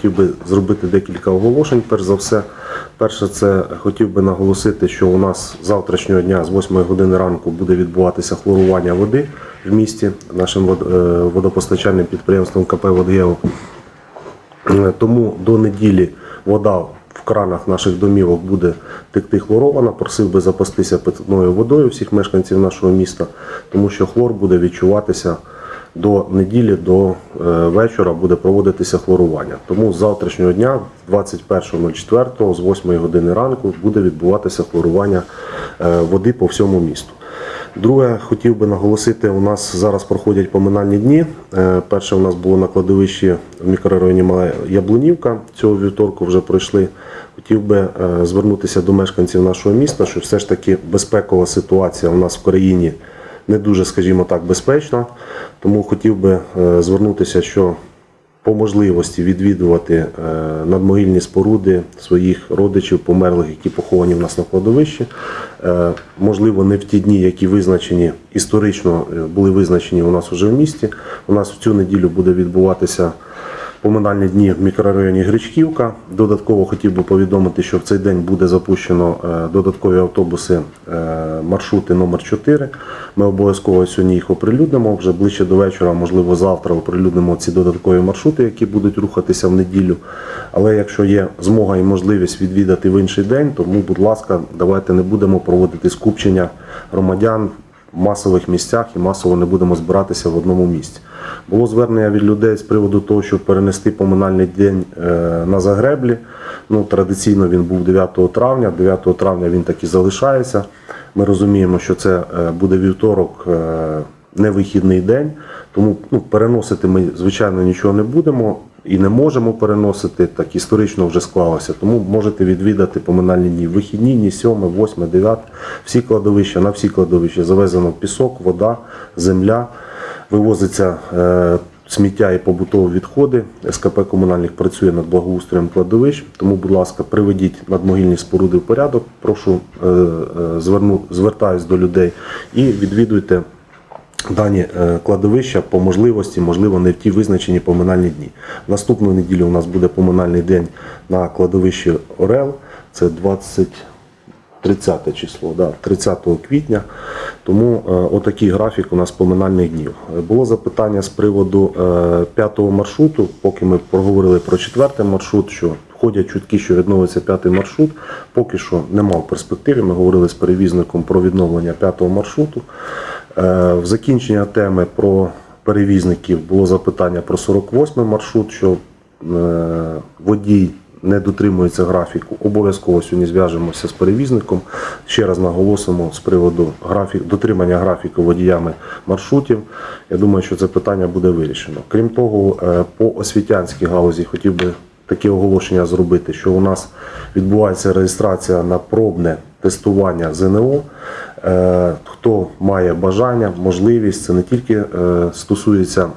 хотів би зробити декілька оголошень. Перш за все, перше, це хотів би наголосити, що у нас завтрашнього дня з 8 години ранку буде відбуватися хлорування води в місті нашим е, водопостачальним підприємством КП «Водгео». Тому до неділі вода в кранах наших домівок буде текти хлорована. Просив би запастися питною водою всіх мешканців нашого міста, тому що хлор буде відчуватися до неділі, до е, вечора буде проводитися хлорування. Тому з завтрашнього дня, 21.04, з 8 години ранку, буде відбуватися хлорування е, води по всьому місту. Друге, хотів би наголосити, у нас зараз проходять поминальні дні. Е, Перше у нас було на кладовищі в мікрорайоні Яблунівка. Цього вівторку вже пройшли. Хотів би звернутися до мешканців нашого міста, що все ж таки безпекова ситуація у нас в країні не дуже, скажімо так, безпечно. Тому хотів би е, звернутися, що по можливості відвідувати е, надмогильні споруди своїх родичів, померлих, які поховані в нас на кладовищі. Е, Можливо, не в ті дні, які визначені історично були визначені у нас уже в місті. У нас в цю неділю буде відбуватися поминальні дні в мікрорайоні Гречківка. Додатково хотів би повідомити, що в цей день буде запущено е, додаткові автобуси е, маршрути номер 4 Ми обов'язково сьогодні їх оприлюднимо. Вже ближче до вечора, можливо, завтра оприлюднимо ці додаткові маршрути, які будуть рухатися в неділю. Але якщо є змога і можливість відвідати в інший день, тому, будь ласка, давайте не будемо проводити скупчення громадян масових місцях і масово не будемо збиратися в одному місці. Було звернення від людей з приводу того, щоб перенести поминальний день е, на Загреблі. Ну, традиційно він був 9 травня. 9 травня він так і залишається. Ми розуміємо, що це е, буде вівторок, е, не вихідний день. Тому ну, переносити ми, звичайно, нічого не будемо і не можемо переносити. Так історично вже склалося. Тому можете відвідати поминальні дні. Вихідні, дні 7, 8, 9. Всі кладовища, на всі кладовища завезено пісок, вода, земля. Вивозиться е, сміття і побутові відходи. СКП комунальних працює над благоустроєм кладовищ. Тому, будь ласка, приведіть надмогильні споруди в порядок. Прошу е, е, зверну, звертаюсь до людей і відвідуйте дані е, кладовища по можливості, можливо, не в ті визначені поминальні дні. Наступну неділю у нас буде поминальний день на кладовищі Орел. Це 20. 30 число, да, 30 квітня. Тому е, отакий графік у нас поминальних днів. Було запитання з приводу е, п'ятого маршруту, поки ми проговорили про четвертий маршрут, що ходять чутки, що відновиться п'ятий маршрут. Поки що нема в перспективі. Ми говорили з перевізником про відновлення п'ятого маршруту. Е, в закінчення теми про перевізників було запитання про 48 маршрут, що е, водій не дотримується графіку. Обов'язково сьогодні зв'яжемося з перевізником. Ще раз наголосимо з приводу графік, дотримання графіку водіями маршрутів. Я думаю, що це питання буде вирішено. Крім того, е, по освітянській галузі хотів би таке оголошення зробити, що у нас відбувається реєстрація на пробне тестування ЗНО. Е, Хто має бажання, можливість, це не тільки е, стосується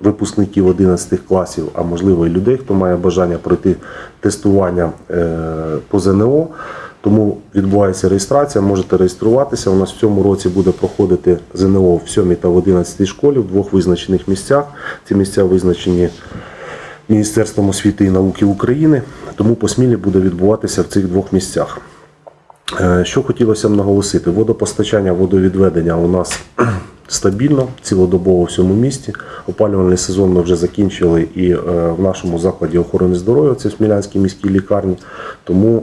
випускників 11 класів, а можливо і людей, хто має бажання пройти тестування е, по ЗНО. Тому відбувається реєстрація, можете реєструватися. У нас в цьому році буде проходити ЗНО в 7 та в 11 школі в двох визначених місцях. Ці місця визначені Міністерством освіти і науки України, тому посмілі буде відбуватися в цих двох місцях. Е, Що хотілося б наголосити, водопостачання, водовідведення у нас стабільно, цілодобово в всьому місті. Опалювальний сезон ми вже закінчили і е, в нашому закладі охорони здоров'я, це в Смілянській міській лікарні. Тому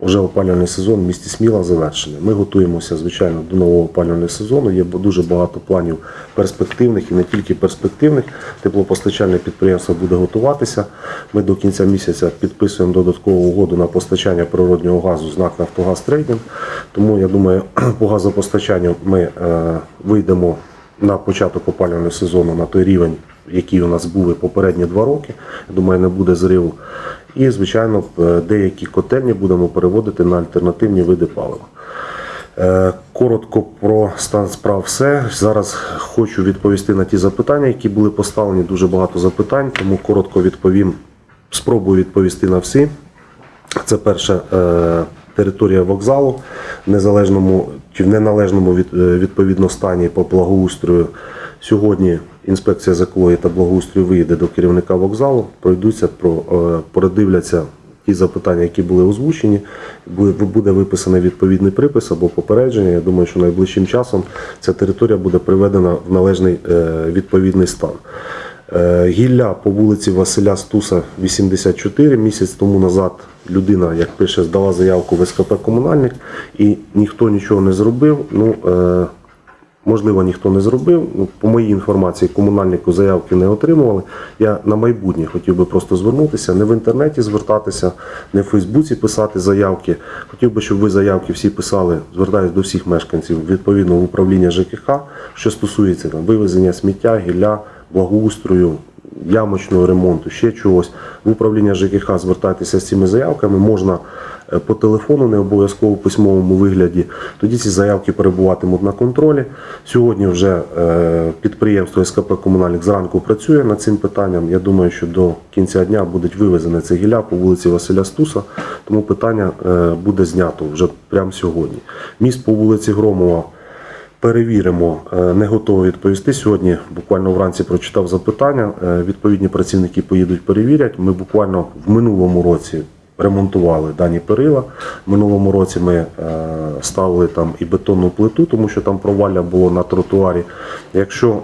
вже опалювальний сезон в місті Сміла завершений. Ми готуємося, звичайно, до нового опалювального сезону. Є дуже багато планів перспективних і не тільки перспективних. Теплопостачальне підприємство буде готуватися. Ми до кінця місяця підписуємо додаткову угоду на постачання природнього газу з НАК «Нафтогаз Трейдинг». Тому я думаю, по газопостачанню ми е, вийдемо на початок опалювального сезону на той рівень, який у нас був попередні два роки. Я думаю, не буде зриву. І, звичайно, е, деякі котельні будемо переводити на альтернативні види палива. Е, Коротко про стан справ все. Зараз хочу відповісти на ті запитання, які були поставлені. Дуже багато запитань, тому коротко відповім. Спробую відповісти на всі. Це перше е, територія вокзалу незалежному чи в неналежному від, е, відповідно стані по благоустрою. Сьогодні інспекція з та благоустрою виїде до керівника вокзалу, пройдуться, про, е, передивляться ті запитання, які були озвучені. Буде, виписаний відповідний припис або попередження. Я думаю, що найближчим часом ця територія буде приведена в належний е, відповідний стан. Гілля по вулиці Василя Стуса 84. Місяць тому назад людина, як пише, здала заявку в СКП комунальник і ніхто нічого не зробив. Ну, е, можливо, ніхто не зробив. Ну, по моїй інформації, комунальнику заявки не отримували. Я на майбутнє хотів би просто звернутися, не в інтернеті звертатися, не в Фейсбуці писати заявки. Хотів би, щоб ви заявки всі писали, звертаюсь до всіх мешканців відповідно в управління ЖКХ, що стосується там вивезення сміття, гілля, благоустрою, ямочного ремонту, ще чогось. В управління ЖКХ звертайтеся з цими заявками. Можна е, по телефону, не обов'язково в письмовому вигляді. Тоді ці заявки перебуватимуть на контролі. Сьогодні вже е, підприємство СКП Комунальник зранку працює над цим питанням. Я думаю, що до кінця дня будуть вивезені це гілля по вулиці Василя Стуса, тому питання е, буде знято вже прямо сьогодні. Міст по вулиці Громова. Перевіримо, Е, не готовий відповісти. Сьогодні буквально вранці прочитав запитання. Е, Відповідні працівники поїдуть перевірять. Ми буквально в минулому році ремонтували дані перила. В минулому році ми е, ставили там і бетонну плиту, тому що там провалля було на тротуарі. Якщо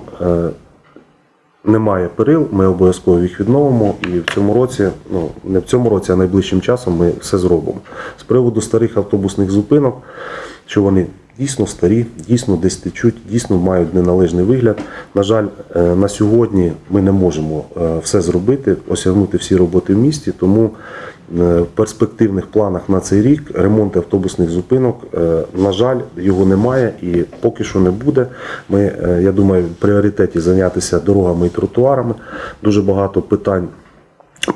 немає перил, ми обов'язково їх відновимо. І в цьому році, ну не в цьому році, а найближчим часом ми все зробимо. З приводу старих автобусних зупинок, що вони дійсно старі, дійсно десь течуть, дійсно мають неналежний вигляд. На жаль, е, на сьогодні ми не можемо е, все зробити, осягнути всі роботи в місті, тому е, в перспективних планах на цей рік ремонт автобусних зупинок, на жаль, його немає і поки що не буде. Ми, я думаю, в пріоритеті зайнятися дорогами і тротуарами. Дуже багато питань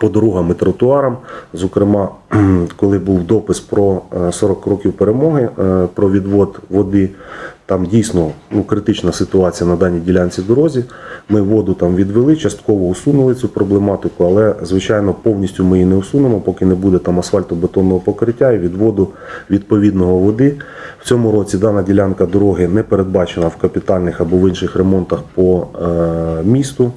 по дорогам і тротуарам. Зокрема, коли був допис про е, 40 років перемоги, е, про відвод води, там дійсно ну, критична ситуація на даній ділянці дорозі. Ми воду там відвели, частково усунули цю проблематику, але звичайно повністю ми її не усунемо, поки не буде там асфальтобетонного покриття і відводу відповідного води. В цьому році дана ділянка дороги не передбачена в капітальних або в інших ремонтах по е, місту.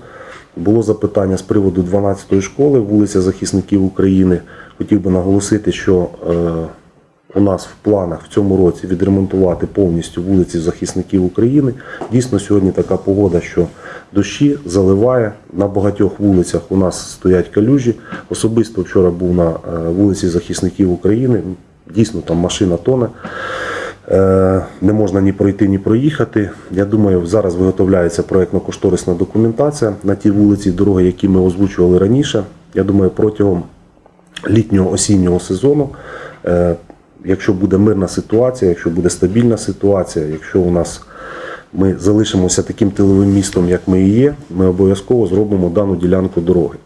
Було запитання з приводу 12-ї школи, вулиця Захисників України. Хотів би наголосити, що е, у нас в планах в цьому році відремонтувати повністю вулиці Захисників України. Дійсно, сьогодні така погода, що дощі заливає. На багатьох вулицях у нас стоять калюжі. Особисто вчора був на е, вулиці Захисників України. Дійсно, там машина тоне. Е, Не можна ні пройти, ні проїхати. Я думаю, зараз виготовляється проєктно-кошторисна документація на ті вулиці, дороги, які ми озвучували раніше. Я думаю, протягом літнього осіннього сезону, е, якщо буде мирна ситуація, якщо буде стабільна ситуація, якщо у нас ми залишимося таким тиловим містом, як ми і є, ми обов'язково зробимо дану ділянку дороги.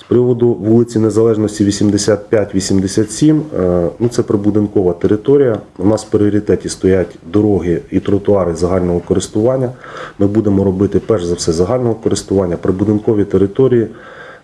З приводу вулиці Незалежності 85-87, е, ну це прибудинкова територія. У нас в пріоритеті стоять дороги і тротуари загального користування. Ми будемо робити перш за все загального користування, прибудинкові території.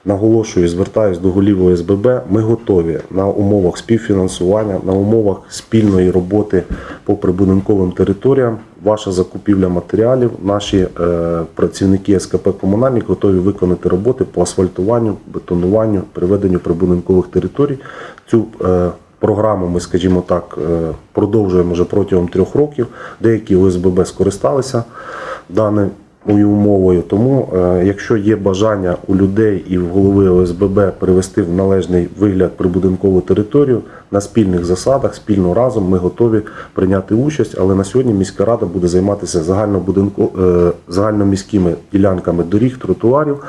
Наголошую, звертаюсь до голів ОСББ. Ми готові на умовах співфінансування, на умовах спільної роботи по прибудинковим територіям. Ваша закупівля матеріалів, наші е, працівники СКП комунальник готові виконати роботи по асфальтуванню, бетонуванню, приведенню прибудинкових територій. Цю е, програму ми, скажімо так, е, продовжуємо вже протягом трьох років. Деякі ОСББ скористалися даною умовою. Тому, е, якщо є бажання у людей і в голови ОСББ привести в належний вигляд прибудинкову територію на спільних засадах, спільно разом, ми готові прийняти участь. Але на сьогодні міська рада буде займатися е, загальноміськими ділянками доріг, тротуарів.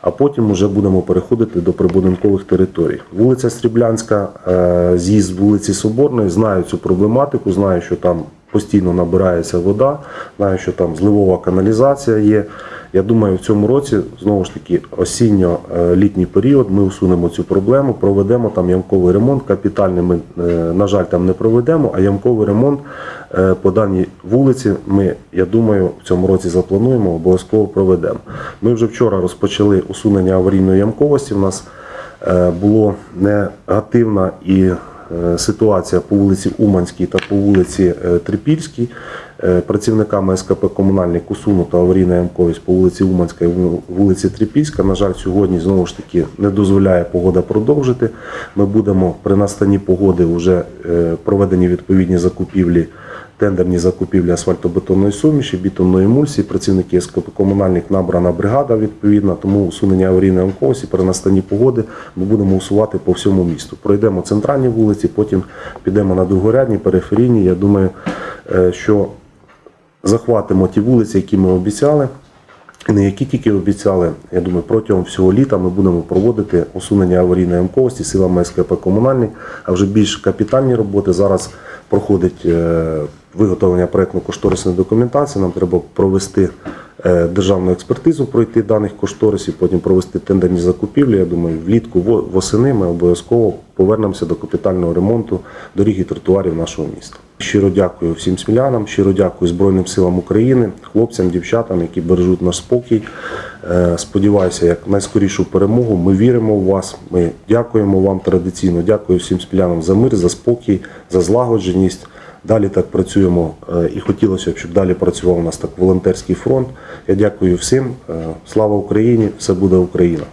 А потім вже будемо переходити до прибудинкових територій. Вулиця Сріблянська, е, з'їзд вулиці Соборної, знаю цю проблематику, знаю, що там постійно набирається вода, знаю, що там зливова каналізація є. Я думаю, в цьому році знову ж таки осінньо-літній період ми усунемо цю проблему, проведемо там ямковий ремонт. Капітальний ми, е, на жаль, там не проведемо, а ямковий ремонт е, по даній вулиці ми, я думаю, в цьому році заплануємо, обов'язково проведемо. Ми вже вчора розпочали усунення аварійної ямковості. У нас е, було негативна і е, ситуація по вулиці Уманській та по вулиці е, Трипільській. Е, Працівниками СКП Комунальник усунута аварійна ямковість по вулиці Уманська і вулиці Трипільська. На жаль, сьогодні знову ж таки не дозволяє погода продовжити. Ми будемо при настанні погоди вже е, проведені відповідні закупівлі, тендерні закупівлі асфальтобетонної суміші, бітонної емульсії. Працівники СКП Комунальник набрана бригада відповідна, тому усунення аварійної ямковості при настанні погоди ми будемо усувати по всьому місту. Пройдемо центральні вулиці, потім підемо на другорядні, периферійні. Я думаю, е, що захватимо ті вулиці, які ми обіцяли. Не які тільки обіцяли, я думаю, протягом всього літа ми будемо проводити усунення аварійної ямковості силами СКП комунальний, а вже більш капітальні роботи. Зараз проходить е, виготовлення проєктно-кошторисної документації. Нам треба провести е, державну експертизу, пройти даних кошторисів, потім провести тендерні закупівлі. Я думаю, влітку восени ми обов'язково повернемося до капітального ремонту доріг і тротуарів нашого міста. Щиро дякую всім смілянам, щиро дякую Збройним силам України, хлопцям, дівчатам, які бережуть наш спокій. Е, Сподіваюся, як найскорішу перемогу. Ми віримо в вас. Ми дякуємо вам традиційно. Дякую всім смілянам за мир, за спокій, за злагодженість. Далі так працюємо е, і хотілося б, щоб далі працював у нас так волонтерський фронт. Я дякую всім. Е, Слава Україні! Все буде Україна!